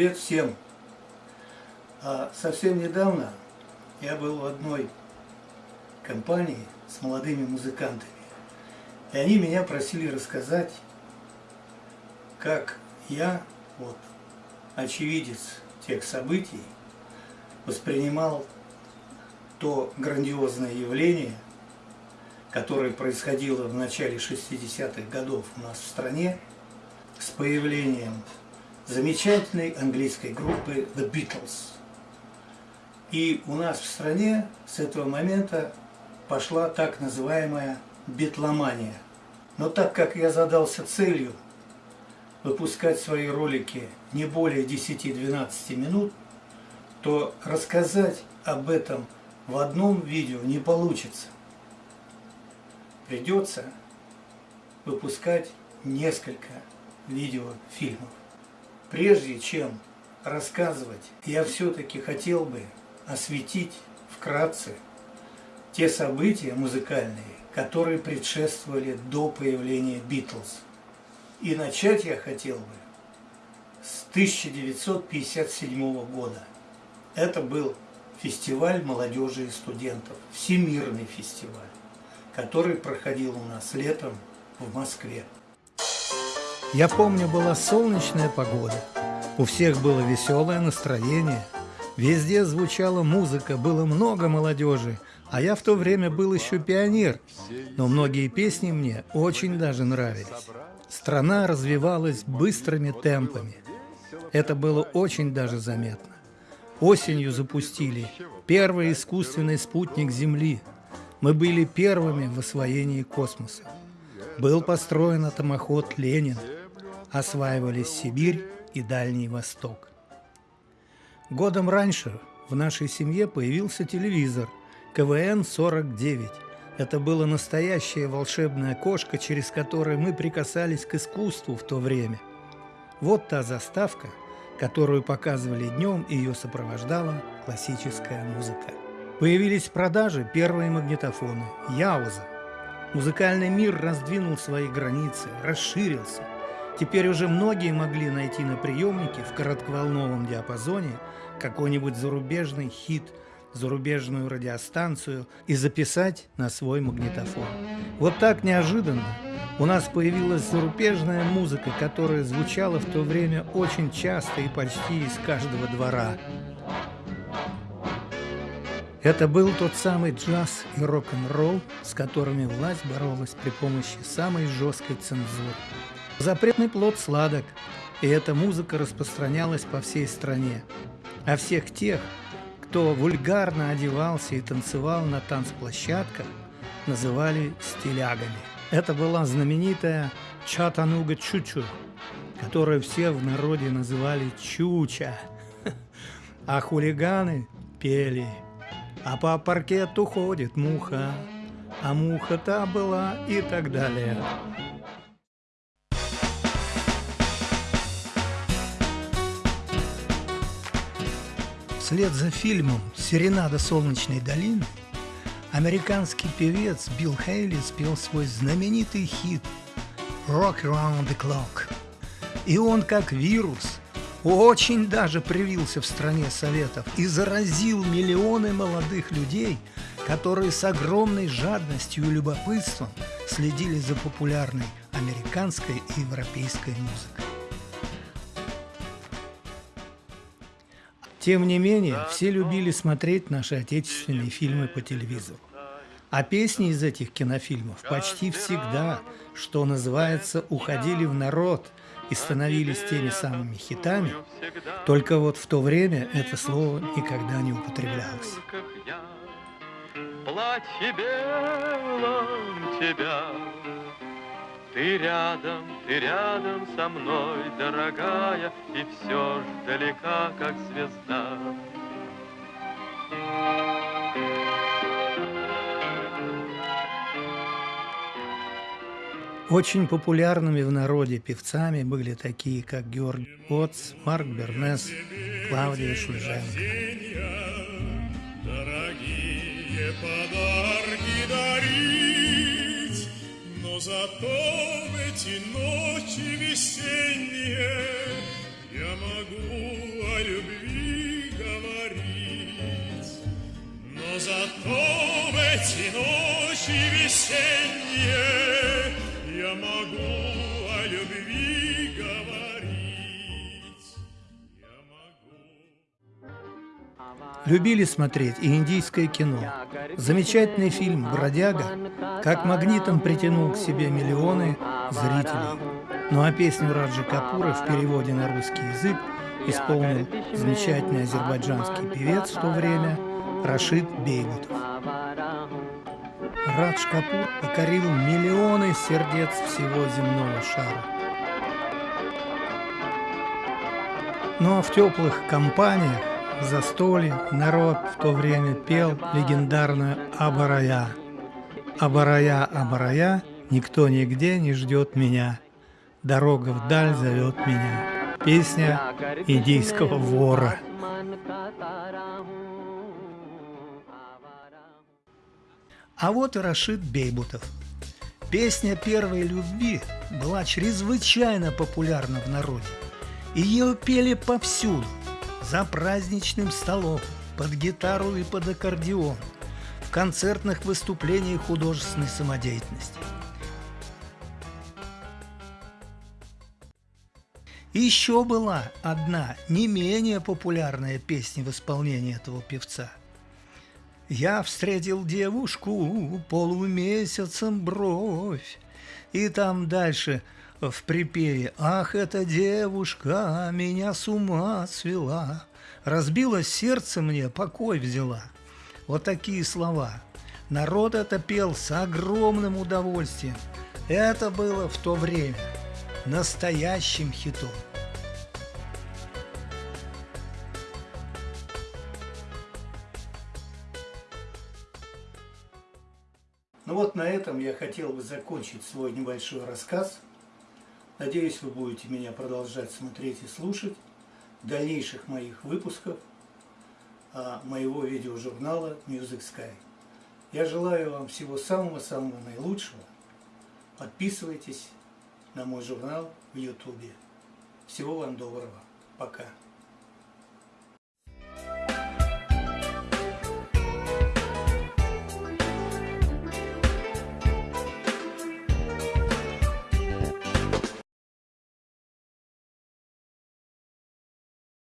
Привет всем! А совсем недавно я был в одной компании с молодыми музыкантами. И они меня просили рассказать, как я, вот, очевидец тех событий, воспринимал то грандиозное явление, которое происходило в начале 60-х годов у нас в стране, с появлением замечательной английской группы The Beatles. И у нас в стране с этого момента пошла так называемая битломания. Но так как я задался целью выпускать свои ролики не более 10-12 минут, то рассказать об этом в одном видео не получится. Придется выпускать несколько видеофильмов. Прежде чем рассказывать, я все-таки хотел бы осветить вкратце те события музыкальные, которые предшествовали до появления Битлз. И начать я хотел бы с 1957 года. Это был фестиваль молодежи и студентов, всемирный фестиваль, который проходил у нас летом в Москве. Я помню, была солнечная погода, у всех было веселое настроение, везде звучала музыка, было много молодежи, а я в то время был еще пионер, но многие песни мне очень даже нравились. Страна развивалась быстрыми темпами. Это было очень даже заметно. Осенью запустили первый искусственный спутник Земли. Мы были первыми в освоении космоса. Был построен атомоход «Ленин». Осваивались Сибирь и Дальний Восток. Годом раньше в нашей семье появился телевизор КВН-49 – это было настоящее волшебное окошко, через которое мы прикасались к искусству в то время. Вот та заставка, которую показывали днем, и ее сопровождала классическая музыка. Появились в продаже первые магнитофоны – Яуза. Музыкальный мир раздвинул свои границы, расширился. Теперь уже многие могли найти на приемнике в коротковолновом диапазоне какой-нибудь зарубежный хит – зарубежную радиостанцию и записать на свой магнитофон. Вот так неожиданно у нас появилась зарубежная музыка, которая звучала в то время очень часто и почти из каждого двора. Это был тот самый джаз и рок-н-ролл, с которыми власть боролась при помощи самой жесткой цензуры. Запретный плод сладок, и эта музыка распространялась по всей стране. А всех тех, кто вульгарно одевался и танцевал на танцплощадках, называли стилягами. Это была знаменитая Чатануга Чучу, которую все в народе называли Чуча. А хулиганы пели, а по паркету ходит муха, а муха та была и так далее. Вслед за фильмом «Серенада солнечной долины» американский певец Билл Хейли спел свой знаменитый хит «Rock Around the Clock». И он, как вирус, очень даже привился в стране Советов и заразил миллионы молодых людей, которые с огромной жадностью и любопытством следили за популярной американской и европейской музыкой. Тем не менее, все любили смотреть наши отечественные фильмы по телевизору. А песни из этих кинофильмов почти всегда, что называется, уходили в народ и становились теми самыми хитами, только вот в то время это слово никогда не употреблялось. Платье белом тебя ты рядом, ты рядом со мной, дорогая, И все ж далека, как звезда. Очень популярными в народе певцами были такие, как Георгий Оц, Марк Бернес, Клавдия Шульженко. Дорогие подарки зато в эти ночи весенние Я могу о любви говорить, но зато в эти ночи весенние Любили смотреть и индийское кино. Замечательный фильм «Бродяга» как магнитом притянул к себе миллионы зрителей. Ну а песню Раджи Капура в переводе на русский язык исполнил замечательный азербайджанский певец в то время Рашид Бейбутов. Радж Капур покорил миллионы сердец всего земного шара. Ну, а в теплых компаниях, застолье, народ в то время пел легендарную «Абарая». «Абарая, Абарая, никто нигде не ждет меня». Дорога вдаль зовет меня. Песня индийского вора. А вот и Рашид Бейбутов. Песня первой любви была чрезвычайно популярна в народе. Ее пели повсюду, за праздничным столом, под гитару и под аккордеон, в концертных выступлениях художественной самодеятельности – еще была одна не менее популярная песня в исполнении этого певца. Я встретил девушку полумесяцем бровь. И там дальше в припеве «Ах, эта девушка меня с ума свела, разбила сердце мне, покой взяла». Вот такие слова. Народ это пел с огромным удовольствием. Это было в то время – настоящим хитом. Ну вот на этом я хотел бы закончить свой небольшой рассказ. Надеюсь, вы будете меня продолжать смотреть и слушать дальнейших моих выпусках а, моего видеожурнала Music Sky. Я желаю вам всего самого-самого наилучшего. Подписывайтесь на мой журнал в Ютубе. Всего вам доброго. Пока.